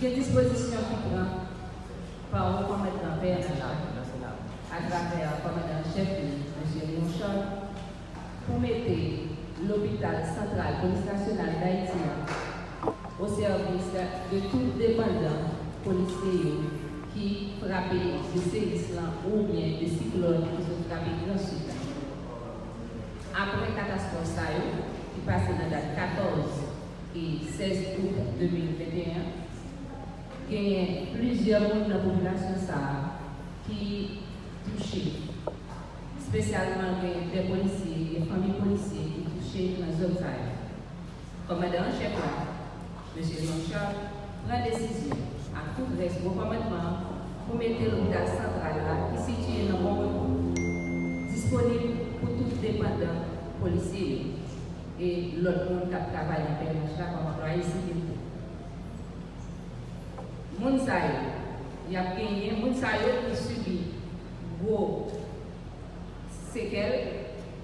Quelle disposition qui prend par le commandant PNH à travers le commandant chef, M. Charles, pour mettre l'hôpital central police nationale d'Haïti au service de tout dépendant policier qui frappe de séismes ou bien de cyclones qui sont frappés dans le sud. Après la catastrophe qui passe dans la date 14 et 16 août 2021, il y a plusieurs membres de la population qui touchés, spécialement des policiers, des familles policiers qui touchés dans la zone Commandant chef M. Jean-Charles, prend décision à tout reste commandement pour mettre l'hôpital central là, qui est situé dans le disponible pour tous les dépendants policiers et l'autre monde qui travaille en comme employé civil. Mounsaï, il y a gagné, Mounsaï qui subit gros séquelles,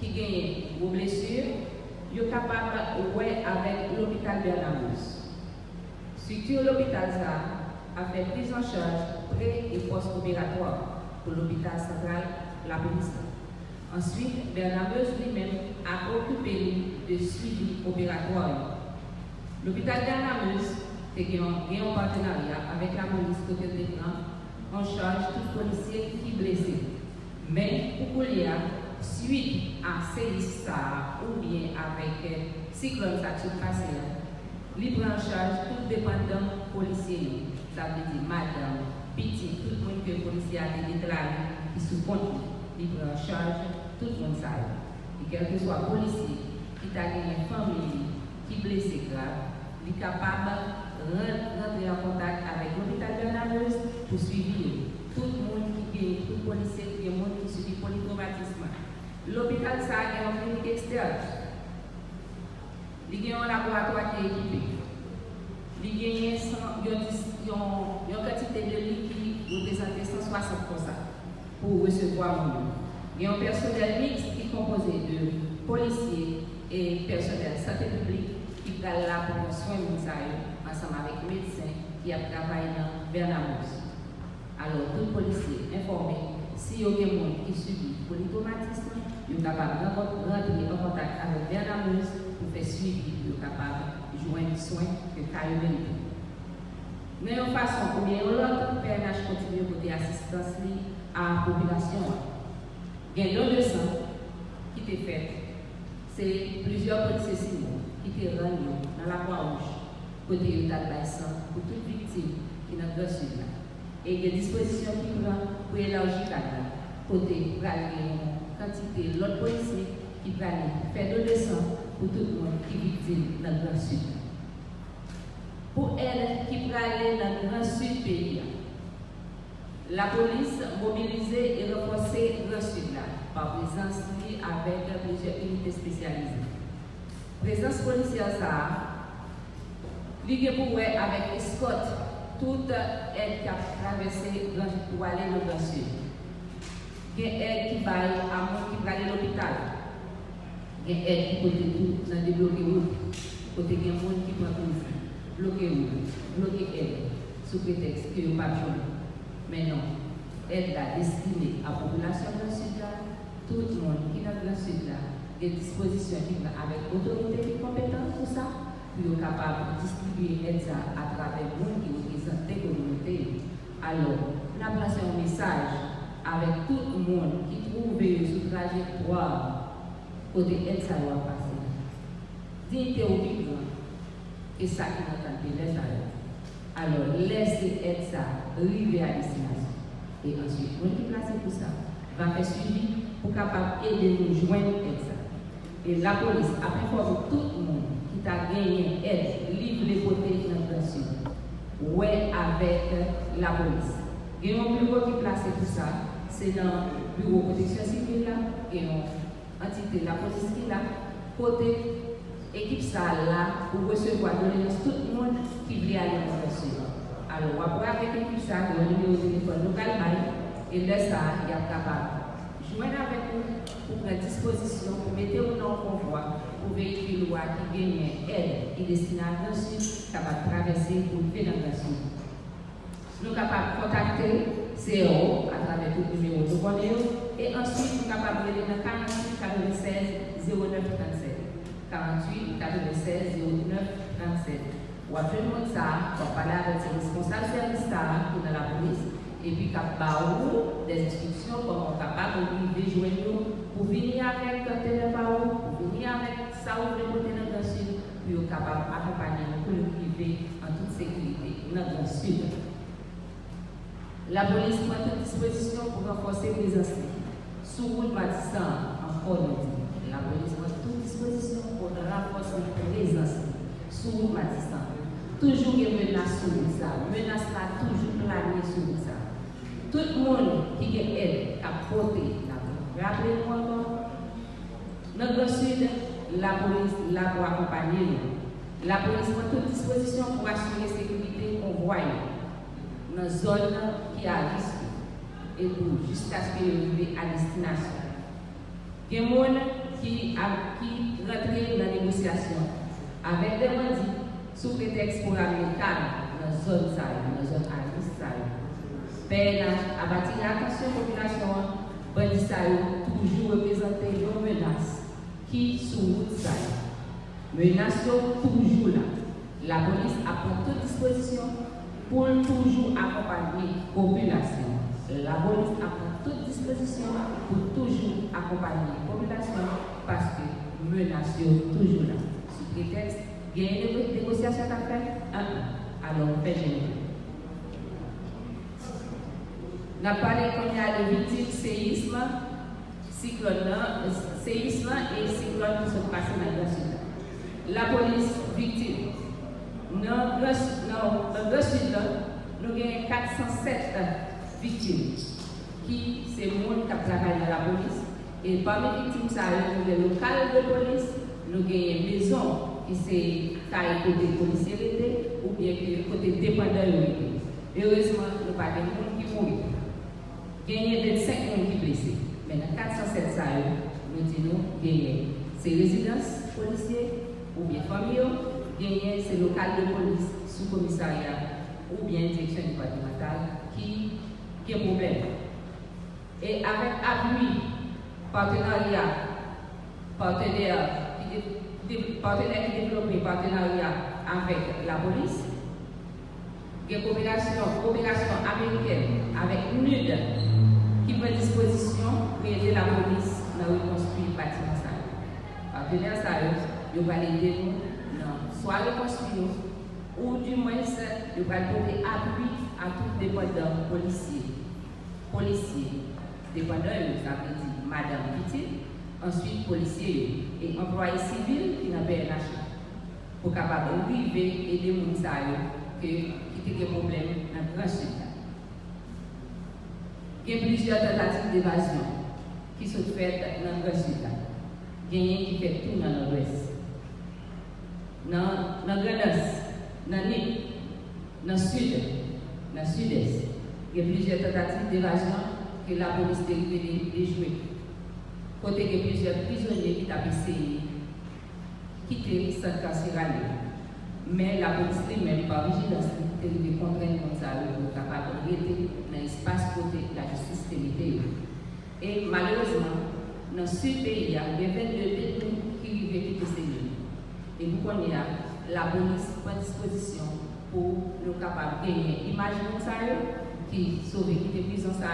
qui gagne vos blessures, il est capable de jouer avec l'hôpital Bernamus. Structure l'hôpital ça a fait prise en charge pré- et post-opératoire pour l'hôpital central La Police. Ensuite, Bernameuse lui-même a occupé de suivi opératoire. L'hôpital Bernameuse a un partenariat avec la police côté de en charge tout policier qui est blessé. Mais pour qu'il y a suite à ces ou bien avec cyclone qui se passe, il prend en charge tout dépendant policier. Ça veut dire madame, petit, tout le monde que le policier a déclaré qui sous compte, il prend en charge tout le monde ça. Et quel que soit policier qui a une famille qui blessé grave, il est capable rentrer en contact avec l'hôpital de Nameuse pour suivre tout le monde qui est, tout policier qui est, monde qui subit polytraumatisme. L'hôpital ça a une clinique externe. Il y a un laboratoire qui est équipé. Il y a une quantité de lits qui représente 160 pour recevoir le monde. Il y a un personnel mixte qui est composé de policiers et personnel santé publique qui est là pour soigner ensemble avec les médecins qui a travaillé dans Bernamos. Alors, tout policier informé, si y a des gens qui subit polytraumatisme, il est capable de rentrer en contact avec Bernamos pour faire suivi, il est capable de joindre soins que Caillou. Mais en façon, ou bien l'autre, PNH continue côté assistance à la population. Il y a une leçon qui était faite. C'est plusieurs policiers qui étaient rendus dans la Croix-Rouge, côté de pour toute victime qui est dans le sud. Et des dispositions qui prennent pour élargir la côté pour quantité l'autre policier qui va faire de descente pour tout le monde qui est dans le Sud. Pour elle qui va aller dans le Sud la police mobilisée et renforcée le Sud là, par présence avec plusieurs unités spécialisées. Présence policière ça, traversé pour aller dans le Sud. Il y a aide qui va à monde qui aller à l'hôpital. Il y a aide qui peut tout dans des routes. Côté il y a monde qui prend bloquer route, bloquer aide, sous prétexte qu'il n'y a pas de Mais non, aide là destinée à la population le sud tout le monde qui est dans le sud là, des dispositions qui avec autorité et compétence pour être capable de distribuer aide à travers le monde qui représente des communautés. Alors, on a passé un message avec tout le monde qui trouve sur trajectoire côté aide ça doit passer. Dignité au et ça qui nous tente les Alors, laissez aide ça arriver à destination. Et ensuite, on qui placé pour ça va faire suivi pour capable aider nous joindre aide. Et la police a informé tout le monde t'a gagné aide, livre les côtés dans sud. Ouais, avec la police. Il y a un bureau qui est placé pour ça, c'est dans le bureau de protection civile là, et une entité la police qui là, côté équipe ça là, pour recevoir de tout le monde qui veut aller le sud. Alors, après avec l'équipe ça, le numéro de téléphone local, et là, ça, il y capable joindre avec nous pour prendre disposition, pour mettre dans le convoi, pour véhicule qui gagne aide et destination capable de traverser pour le faire dans sud. nous sommes capables de contacter CEO à travers tout le numéro de connaît et ensuite nous capables de dans 48 96 09 37. 48 96 09 37. Ou après le ça, pour parler avec ses responsables service pour dans la police et puis capable des instructions comment capable de joindre pour venir avec un téléphone, pour venir avec ça ou le côté dans le sud, pour capable d'accompagner pour le privé en toute sécurité dans le sud. La police prend toute disposition pour renforcer les présence. Sous route bâtissant, encore nous la police prend toute disposition pour renforcer les présence. Sous route bâtissant. Toujours une menace sur ça. Menace là, toujours planée sur ça. Tout le monde qui est aide, a porté la Rappelez-moi encore, dans le sud, la police l'a pour accompagner La police prend toute disposition pour assurer la sécurité convoi dans la zone qui a risque et pour jusqu'à ce qu'il arrive à destination. Il y a des gens qui, qui rentrent dans la négociation avec des bandits sous prétexte pour amener calme dans la zone dans la zone à risque. Mais à bâtir l'attention population, bandits toujours représenté une menace qui sous route ça. Menace toujours là. La police a pris toute disposition pour toujours accompagner la population. La police a pris toute disposition pour toujours accompagner la population parce que menace toujours là. Sous prétexte, il y a une négociation à faire, alors on fait générer. On a parlé qu'on y a de victimes séisme, cyclone, séisme et cyclone qui se passent dans la sud. La police victime. Dans le sud, nous avons 407 victimes qui c'est le monde qui travaille dans la police. Et parmi les victimes, ça, avons des locales de police, nous avons une maison qui c'est taille côté policier ou bien côté dépendant. Heureusement, nous n'avons pas de monde qui mourent. A 25 personnes qui. Mais dans 407 salles, nous disons gagner ces résidences policiers ou bien familles, gagner ces locales de police sous commissariat ou bien direction départementale qui, qui est problème. Et avec appui, partenariat, partenaire qui, partenaire qui développe partenariat avec la police, il y a une coopération, coopération américaine avec NUD qui prend disposition pour aider la police à reconstruire le bâtiment. Partenaires, ça, ils vont aider nous soit reconstruire ou du moins, ils vont donner appui à tout dépendant policier. Policier, dépendant, ça veut dire Madame Petit, ensuite policier et employé civil qui n'a pas pour capable vivre et aider les gens le grand il y a plusieurs tentatives d'évasion qui sont faites dans le sud. Il y a qui fait tout dans l'ouest. Dans le grand dans l'île, dans le sud, dans le sud-est, il y a plusieurs tentatives d'évasion que la police de jouer. Côté il y a plusieurs prisonniers qui ont de quitter cette carcérale. Mais la police elle-même, par vigilance, elle de contraindre comme ça, pour capable de dans l'espace côté la justice de Et malheureusement, dans ce pays, il y a 22 détenus qui vivent lieux. Et nous la police prend disposition pour nous capables de gagner. Imaginons ça, qui sauve, qui était prison ça,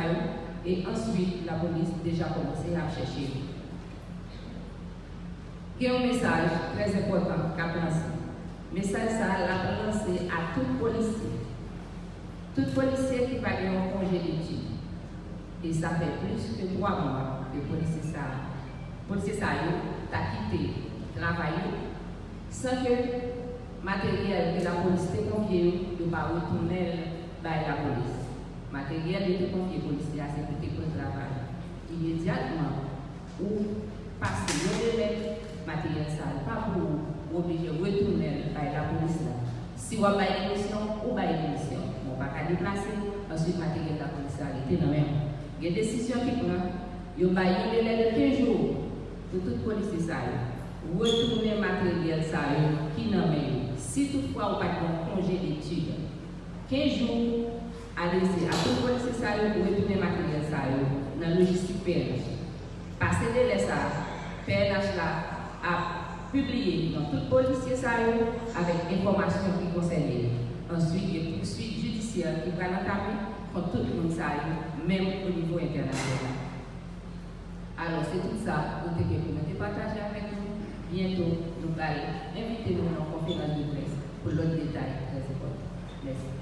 et ensuite la police déjà commencé à chercher. Il message très important qu'a. Message ça l'a lancé à tout policier. Tout policier qui va aller en congé d'études. Et ça fait plus que trois mois que policier ça. Policier ça a quitté travail sans que matériel que la police t'a confié ne pas retourner vers la police. Matériel était confié policier à sécurité pour le travail. Immédiatement, ou passer le matériel ça pas pour obligé de retourner à la police. Si vous avez une mission, vous avez une mission. On ne va pas déplacer, ensuite, matériel la police a. Il y a qui un délai de 15 jours pour toute police. Ça, retourner matériel ça, qui. Si toutefois de congé d'études, 15 jours à tout le policier ça pour retourner matériel dans la logistique PNH. Passer de ça, PNH là a publié dans tout policier ça avec information qui concerne. Ensuite, il y a poursuite judiciaire qui va l'entamer contre tout le monde ça même au niveau international. Alors, c'est tout ça que nous avons partagé avec nous. Bientôt, nous allons inviter nous en conférence de presse pour l'autre détail très important. Merci.